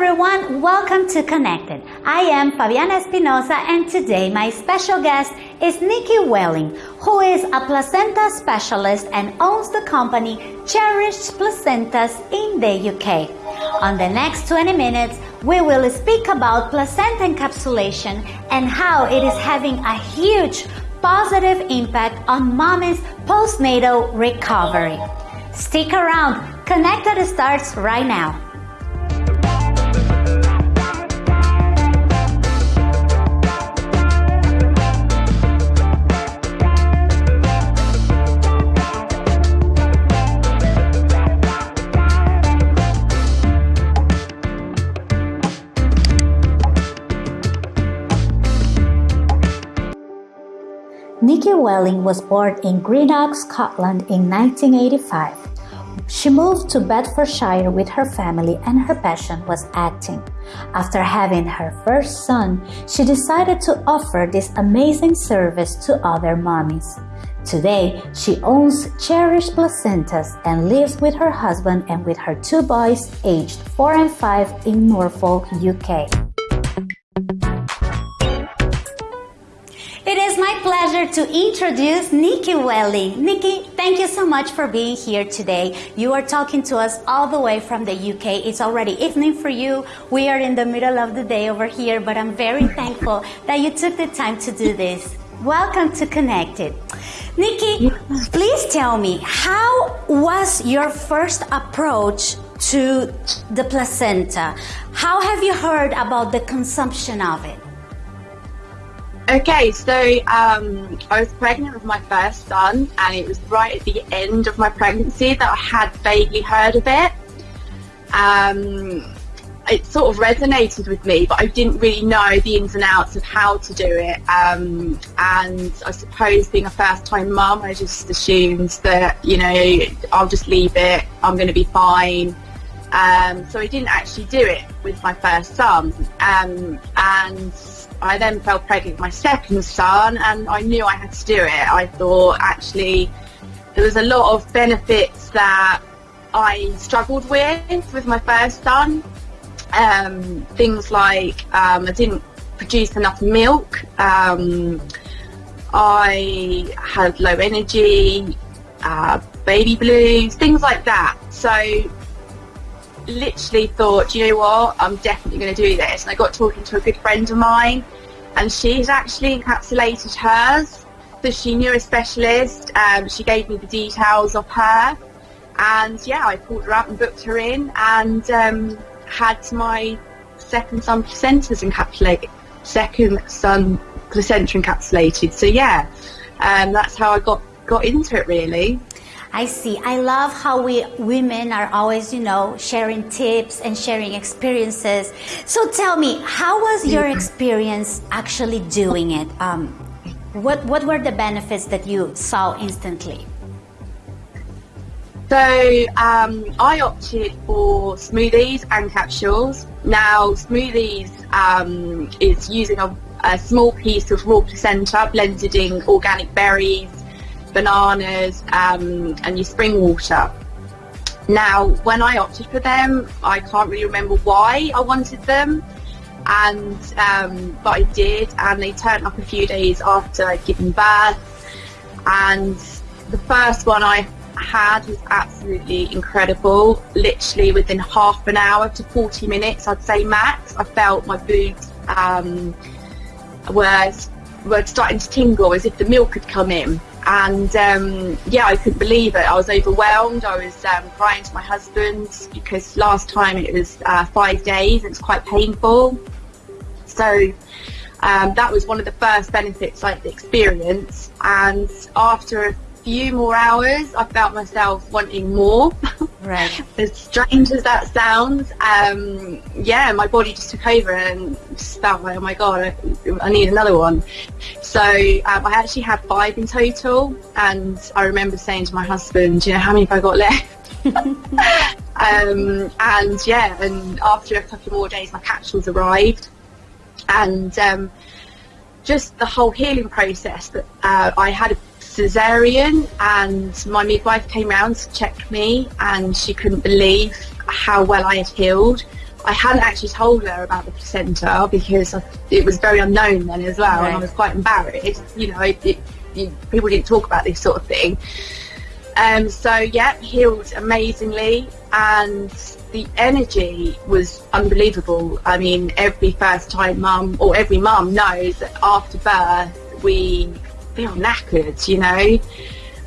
everyone, welcome to Connected. I am Fabiana Espinosa and today my special guest is Nikki Welling, who is a placenta specialist and owns the company Cherished Placentas in the UK. On the next 20 minutes, we will speak about placenta encapsulation and how it is having a huge positive impact on mommy's postnatal recovery. Stick around, Connected starts right now. Welling was born in Greenock, Scotland in 1985. She moved to Bedfordshire with her family and her passion was acting. After having her first son, she decided to offer this amazing service to other mommies. Today, she owns Cherished Placentas and lives with her husband and with her two boys aged 4 and 5 in Norfolk, UK. My pleasure to introduce Nikki Welling. Nikki, thank you so much for being here today. You are talking to us all the way from the UK. It's already evening for you. We are in the middle of the day over here, but I'm very thankful that you took the time to do this. Welcome to Connected. Nikki, please tell me, how was your first approach to the placenta? How have you heard about the consumption of it? Okay, so um, I was pregnant with my first son, and it was right at the end of my pregnancy that I had vaguely heard of it. Um, it sort of resonated with me, but I didn't really know the ins and outs of how to do it. Um, and I suppose being a first time mum, I just assumed that, you know, I'll just leave it, I'm going to be fine. Um, so I didn't actually do it with my first son. Um, and I then fell pregnant with my second son and I knew I had to do it. I thought actually there was a lot of benefits that I struggled with with my first son. Um, things like um, I didn't produce enough milk. Um, I had low energy, uh, baby blues, things like that. So literally thought, you know what, I'm definitely going to do this. And I got talking to a good friend of mine, and she's actually encapsulated hers. So she knew a specialist. Um, she gave me the details of her, and yeah, I pulled her up and booked her in, and um, had my second son placentas encapsulated. Second son placenta encapsulated. So yeah, um, that's how I got got into it really. I see. I love how we women are always, you know, sharing tips and sharing experiences. So tell me, how was your experience actually doing it? Um, what what were the benefits that you saw instantly? So um, I opted for smoothies and capsules. Now smoothies um, is using a, a small piece of raw placenta blended in organic berries, bananas, um, and your spring water. Now, when I opted for them, I can't really remember why I wanted them, and um, but I did, and they turned up a few days after given birth. And the first one I had was absolutely incredible. Literally within half an hour to 40 minutes, I'd say max, I felt my boobs um, were were starting to tingle as if the milk had come in and um, yeah, I couldn't believe it. I was overwhelmed. I was um, crying to my husband because last time it was uh, five days. It's quite painful. So um, that was one of the first benefits I experienced. And after few more hours, I felt myself wanting more. Right. as strange as that sounds, um, yeah, my body just took over and just felt like, oh my god, I, I need another one. So um, I actually had five in total, and I remember saying to my husband, you know, how many have I got left? um, and yeah, and after a couple more days, my capsules arrived, and um, just the whole healing process that uh, I had a cesarean and my midwife came round to check me and she couldn't believe how well I had healed. I hadn't actually told her about the placenta because it was very unknown then as well, right. and I was quite embarrassed. You know, it, it, it, people didn't talk about this sort of thing. Um, so yeah, healed amazingly, and the energy was unbelievable. I mean, every first time mum or every mum knows that after birth we feel knackered, you know.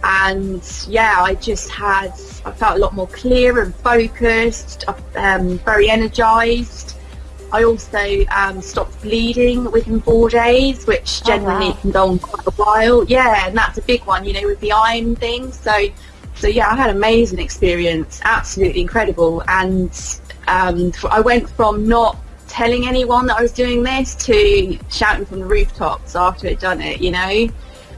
And yeah, I just had I felt a lot more clear and focused, um, very energised. I also um, stopped bleeding within four days, which generally oh, wow. can go on quite a while. Yeah, and that's a big one, you know, with the iron thing. So, so yeah, I had an amazing experience, absolutely incredible. And um, I went from not telling anyone that I was doing this to shouting from the rooftops after I'd done it, you know.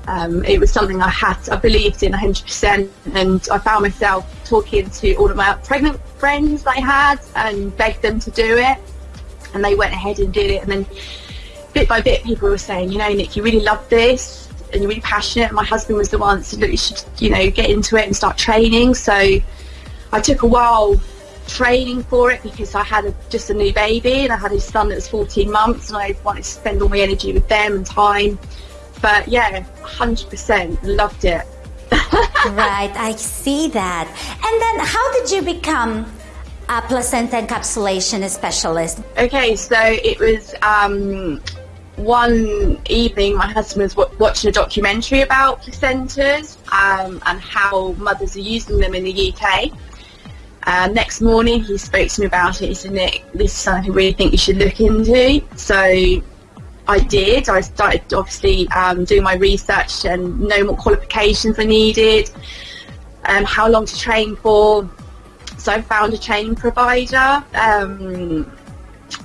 Um, it was something I had, I believed in 100%, and I found myself talking to all of my pregnant friends I had and begged them to do it, and they went ahead and did it. And then, bit by bit, people were saying, you know, Nick, you really love this, and you're really passionate. And my husband was the one that said, look, you should, you know, get into it and start training. So I took a while training for it because I had a, just a new baby and I had a son that was 14 months, and I wanted to spend all my energy with them and time. But yeah, 100% loved it. right, I see that. And then how did you become a placenta encapsulation specialist? Okay, so it was um, one evening my husband was w- watching a documentary about placentas um, and how mothers are using them in the UK. Uh, next morning he spoke to me about it. He said, Nick, this is something I really think you should look into. So I did. I started obviously um, doing my research and know what qualifications I needed, and um, how long to train for. So I found a training provider um,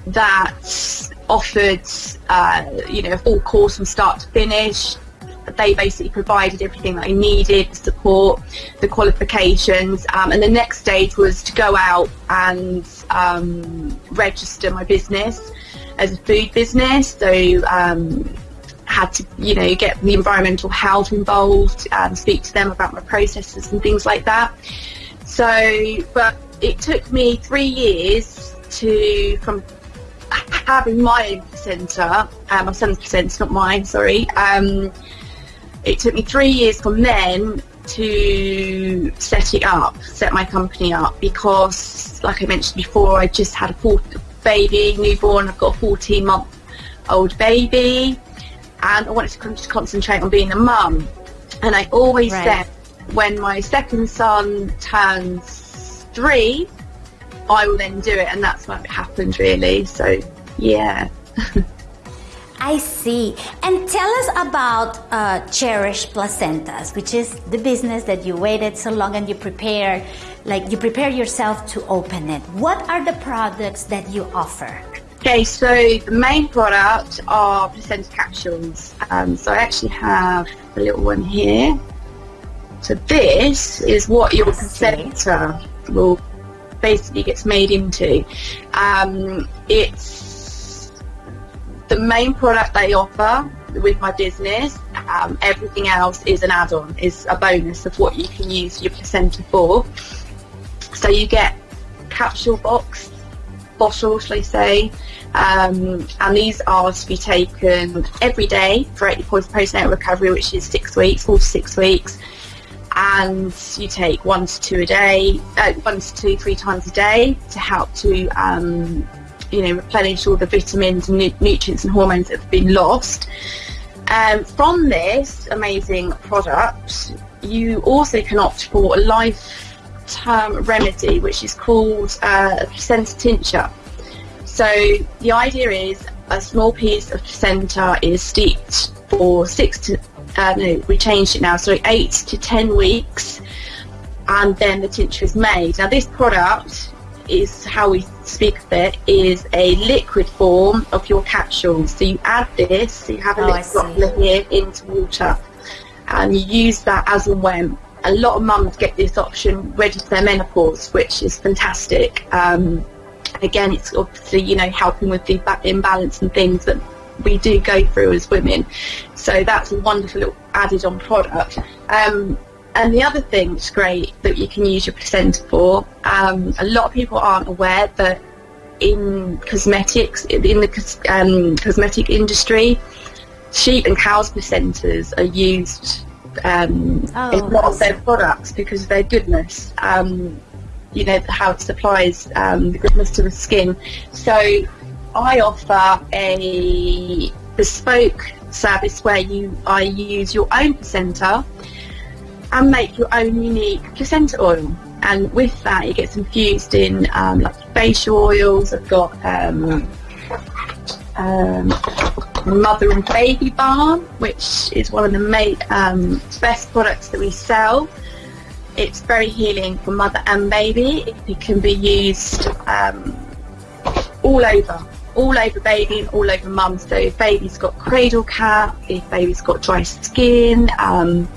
that offered, uh, you know, a full course from start to finish. They basically provided everything that I needed, support, the qualifications, um, and the next stage was to go out and um, register my business as a food business, so um, had to, you know, get the environmental health involved and speak to them about my processes and things like that. So, but it took me three years to, from having my own placenta, uh, my son's placenta, not mine, sorry. Um, it took me three years from then to set it up, set my company up, because, like I mentioned before, I just had a baby, newborn. I've got a 14 month old baby, and I wanted to concentrate on being a mum. And I always right. said, when my second son turns three, I will then do it, and that's what happened really. So, yeah. I see. And tell us about uh, Cherish Placentas, which is the business that you waited so long and you prepared like you prepare yourself to open it. What are the products that you offer? Okay, so the main product are placenta capsules. Um, so I actually have a little one here. So this is what your placenta will basically gets made into. Um, it's the main product they offer with my business. Um, everything else is an add-on, is a bonus of what you can use your placenta for. So you get capsule box, bottle, shall I say, um, and these are to be taken every day for 80 points postnatal recovery, which is six weeks, four to six weeks. And you take one to two a day, uh, one to two, three times a day to help to, um, you know, replenish all the vitamins and nutrients and hormones that have been lost. Um, from this amazing product, you also can opt for a life term remedy, which is called uh, a placenta tincture. So the idea is a small piece of placenta is steeped for six to uh, no, we changed it now, so eight to ten weeks, and then the tincture is made. Now this product is how we speak of it is a liquid form of your capsules. So you add this, you have a oh, little droplet here into water, and you use that as and when a lot of mums get this option ready for their menopause, which is fantastic. Um, again, it's obviously you know helping with the imbalance and things that we do go through as women. So that's a wonderful little added-on product. Um, and the other thing that's great that you can use your placenta for, um, a lot of people aren't aware that in cosmetics, in the um, cosmetic industry, sheep and cows placentas are used um, oh, in a lot of their products because of their goodness. Um, you know how it supplies um, the goodness to the skin. So I offer a bespoke service where you I use your own placenta and make your own unique placenta oil. And with that, it gets infused in um, like facial oils. I've got um, um, mother and baby balm, which is one of the um, best products that we sell. It's very healing for mother and baby. It can be used um, all over, all over baby and all over mum. So if baby's got cradle cap, if baby's got dry skin, um,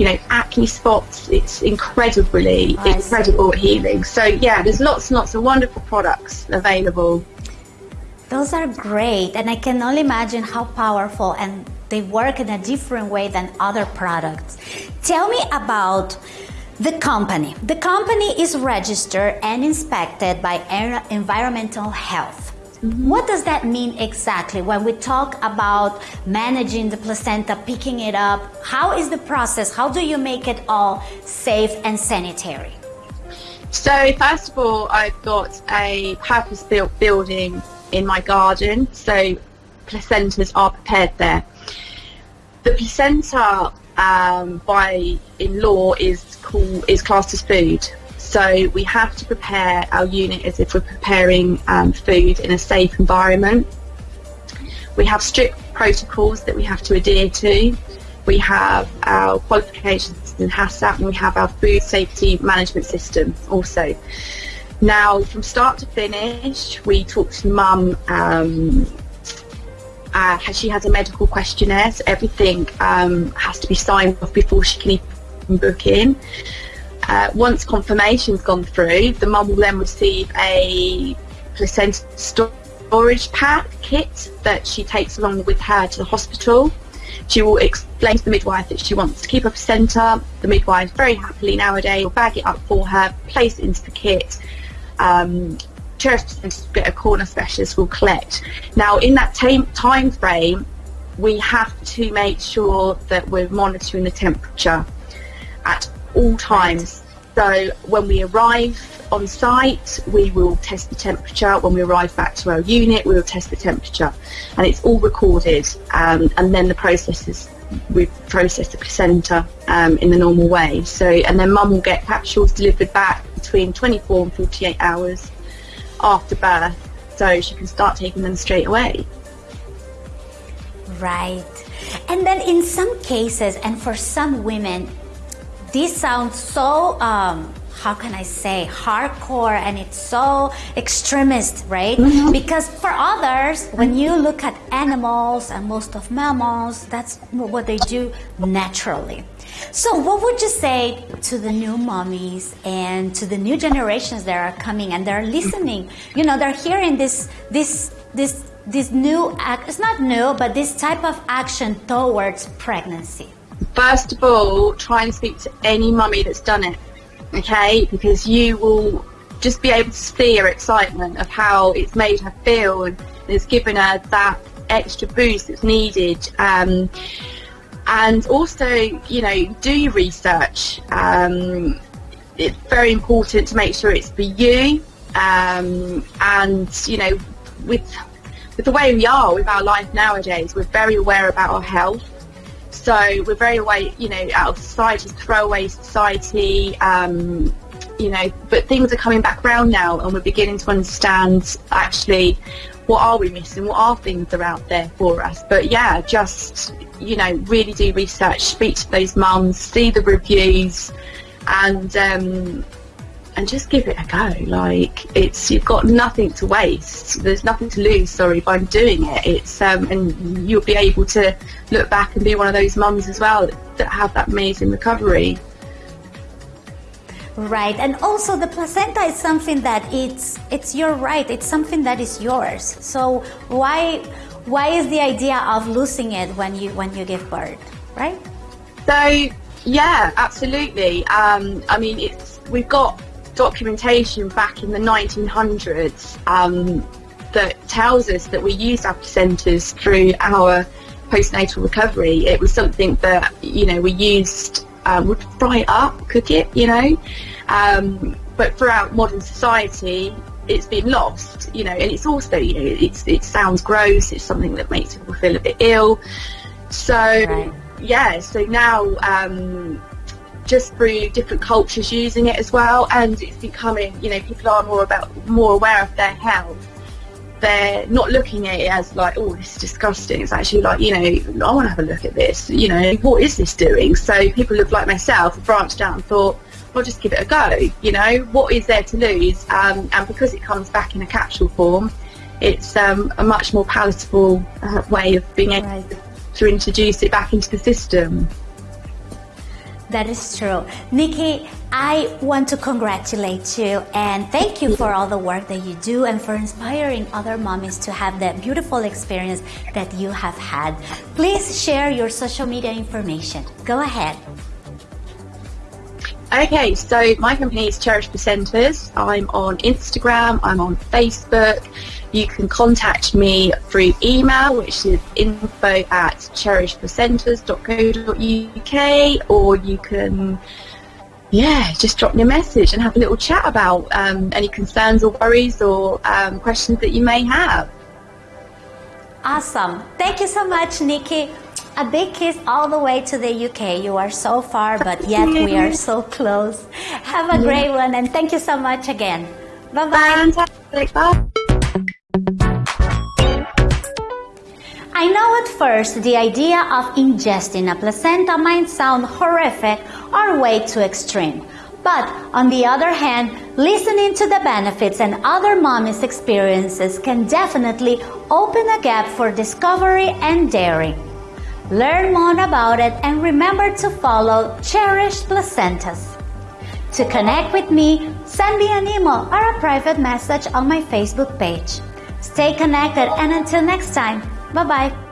you know, acne spots, it's incredibly, incredible healing. So yeah, there's lots and lots of wonderful products available. Those are great, and I can only imagine how powerful and they work in a different way than other products. Tell me about the company. The company is registered and inspected by Environmental Health. Mm-hmm. What does that mean exactly when we talk about managing the placenta, picking it up? How is the process? How do you make it all safe and sanitary? So, first of all, I've got a purpose built building in my garden, so placentas are prepared there. The placenta, um, by in law, is called is classed as food. So we have to prepare our unit as if we're preparing um, food in a safe environment. We have strict protocols that we have to adhere to. We have our qualifications in HACCP and we have our food safety management system also. Now, from start to finish, we talk to mum. Um, uh, she has a medical questionnaire, so everything um, has to be signed off before she can even book in. Uh, once confirmation's gone through, the mum will then receive a placenta storage pack kit that she takes along with her to the hospital. She will explain to the midwife that she wants to keep her placenta. The midwife very happily nowadays will bag it up for her, place it into the kit, um, get a corner specialist will collect. Now, in that time, time frame, we have to make sure that we're monitoring the temperature at all times. So when we arrive on site, we will test the temperature. When we arrive back to our unit, we will test the temperature, and it's all recorded. Um, and then the process is we process the placenta um, in the normal way. So, and then mum will get capsules delivered back between 24 and 48 hours after birth, so she can start taking them straight away. Right. And then in some cases, and for some women, this sounds so um, how can I say, hardcore and it's so extremist, right? Mm-hmm. Because for others, when you look at animals and most of mammals, that's what they do naturally. So, what would you say to the new mommies and to the new generations that are coming and they're listening? You know, they're hearing this, this, this, this new act. It's not new, but this type of action towards pregnancy. First of all, try and speak to any mummy that's done it okay? Because you will just be able to see her excitement of how it's made her feel and it's given her that extra boost that's needed. Um, and also, you know, do your research. Um, it's very important to make sure it's for you. Um, and you know, with with the way we are with our life nowadays, we're very aware about our health. So we're very away, you know, out of society, throwaway society, um, you know, but things are coming back round now and we're beginning to understand actually what are we missing, what are things that are out there for us. But yeah, just, you know, really do research, speak to those mums, see the reviews and um, and just give it a go. Like it's you've got nothing to waste. There's nothing to lose. Sorry, by doing it. It's um, and you'll be able to look back and be one of those mums as well that have that amazing recovery. Right, and also the placenta is something that it's it's your right. It's something that is yours. So why why is the idea of losing it when you when you give birth, right? So yeah, absolutely. Um, I mean, it's we've got documentation back in the 1900s um, that tells us that we used our placentas through our postnatal recovery. It was something that you know we used um, would fry it up, cook it, you know. Um, but throughout modern society, it's been lost, you know, and it's also, you know, it's it sounds gross. It's something that makes people feel a bit ill. So right. yeah, so now um, just through different cultures using it as well, and it's becoming, you know, people are more about more aware of their health they're not looking at it as like, oh, this is disgusting. It's actually like, you know, I want to have a look at this. You know, what is this doing? So people look like myself branched out and thought, I'll just give it a go. You know, what is there to lose? Um, and because it comes back in a capsule form, it's um, a much more palatable uh, way of being able right. to introduce it back into the system. That is true. Nikki, I want to congratulate you and thank you for all the work that you do and for inspiring other mommies to have that beautiful experience that you have had. Please share your social media information. Go ahead. Okay, so my company is Cherish Placentas. I'm on Instagram, I'm on Facebook. You can contact me through email, which is info at cherishplacentas.co.uk, or you can, yeah, just drop me a message and have a little chat about um, any concerns or worries or um, questions that you may have. Awesome. Thank you so much, Nikki. A big kiss all the way to the UK. You are so far, but yet we are so close. Have a yeah. great one, and thank you so much again. Bye-bye. Fantastic. Bye. I know at first the idea of ingesting a placenta might sound horrific or way too extreme. But on the other hand, listening to the benefits and other mommies' experiences can definitely open a gap for discovery and daring. Learn more about it and remember to follow Cherish Placentas. To connect with me, send me an email or a private message on my Facebook page. Stay connected and until next time, bye bye.